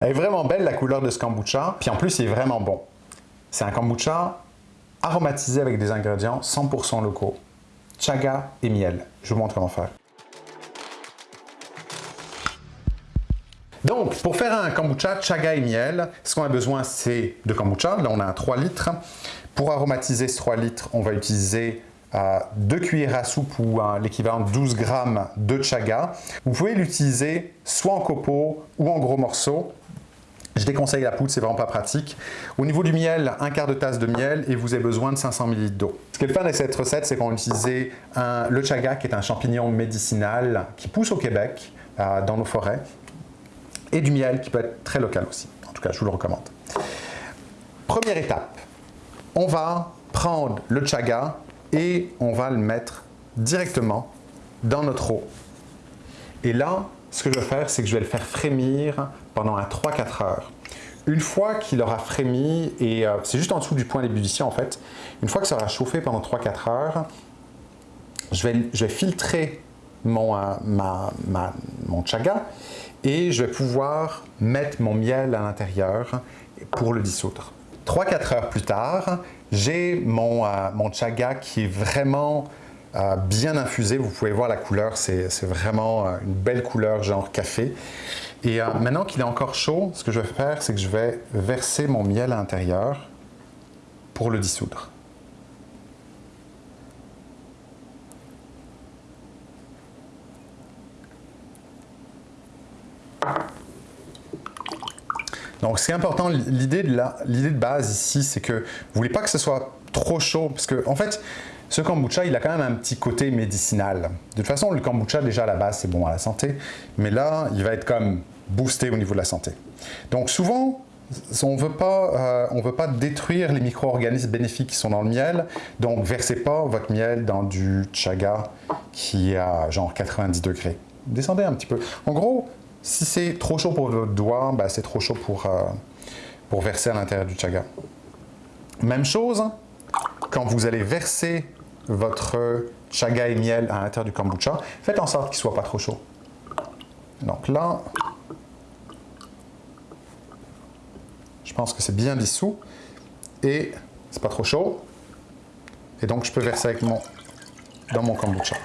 Elle est vraiment belle la couleur de ce kombucha, puis en plus il est vraiment bon. C'est un kombucha aromatisé avec des ingrédients 100% locaux, chaga et miel. Je vous montre comment faire. Donc, pour faire un kombucha chaga et miel, ce qu'on a besoin, c'est de kombucha. Là, on a un 3 litres. Pour aromatiser ce 3 litres, on va utiliser 2 cuillères à soupe ou l'équivalent de 12 grammes de chaga. Vous pouvez l'utiliser soit en copeaux ou en gros morceaux. Je déconseille la poudre, c'est vraiment pas pratique. Au niveau du miel, un quart de tasse de miel et vous avez besoin de 500 ml d'eau. Ce qui est le fun de cette recette, c'est qu'on utilise le chaga, qui est un champignon médicinal qui pousse au Québec, euh, dans nos forêts, et du miel qui peut être très local aussi. En tout cas, je vous le recommande. Première étape, on va prendre le chaga et on va le mettre directement dans notre eau. Et là, ce que je vais faire, c'est que je vais le faire frémir pendant 3-4 heures. Une fois qu'il aura frémi, et euh, c'est juste en dessous du point d'ébullition en fait, une fois que ça aura chauffé pendant 3-4 heures, je vais, filtrer mon, euh, mon chaga et je vais pouvoir mettre mon miel à l'intérieur pour le dissoudre. 3-4 heures plus tard, j'ai mon, euh, mon chaga qui est vraiment euh, bien infusé. Vous pouvez voir la couleur, c'est vraiment euh, une belle couleur genre café. Et maintenant qu'il est encore chaud, ce que je vais faire, c'est que je vais verser mon miel à l'intérieur pour le dissoudre. Donc, c'est important, l'idée de, de, base ici, c'est que vous voulez pas que ce soit trop chaud, parce que, en fait, ce kombucha, il a quand même un petit côté médicinal. De toute façon, le kombucha, déjà, à la base, c'est bon à la santé, mais là, il va être comme boosté au niveau de la santé. Donc, souvent, on ne veut, pas, euh, détruire les micro-organismes bénéfiques qui sont dans le miel, donc versez pas votre miel dans du chaga qui est à genre 90 degrés. Descendez un petit peu. En gros, si c'est trop chaud pour votre doigt, ben, c'est trop chaud pour, euh, pour verser à l'intérieur du chaga. Même chose, quand vous allez verser votre chaga et miel à l'intérieur du kombucha, faites en sorte qu'il ne soit pas trop chaud. Donc là, je pense que c'est bien dissous et c'est pas trop chaud. Et donc je peux verser avec mon, dans mon kombucha.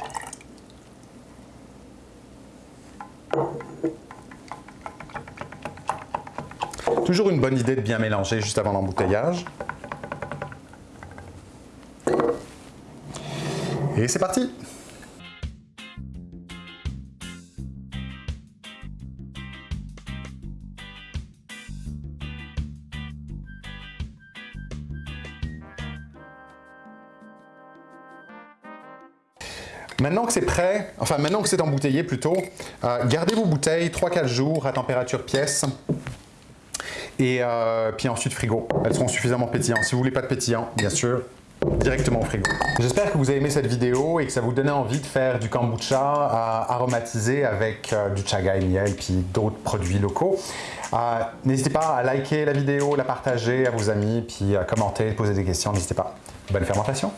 Toujours une bonne idée de bien mélanger juste avant l'embouteillage. Et c'est parti Maintenant que c'est prêt, enfin maintenant que c'est embouteillé plutôt, euh, gardez vos bouteilles 3-4 jours à température pièce et euh, puis ensuite frigo. Elles seront suffisamment pétillantes. Si vous voulez pas de pétillant, bien sûr, directement au frigo. J'espère que vous avez aimé cette vidéo et que ça vous donnait envie de faire du kombucha euh, aromatisé avec euh, du chaga et miel et puis d'autres produits locaux. n'hésitez pas à liker la vidéo, la partager à vos amis, puis à commenter, poser des questions, n'hésitez pas. Bonne fermentation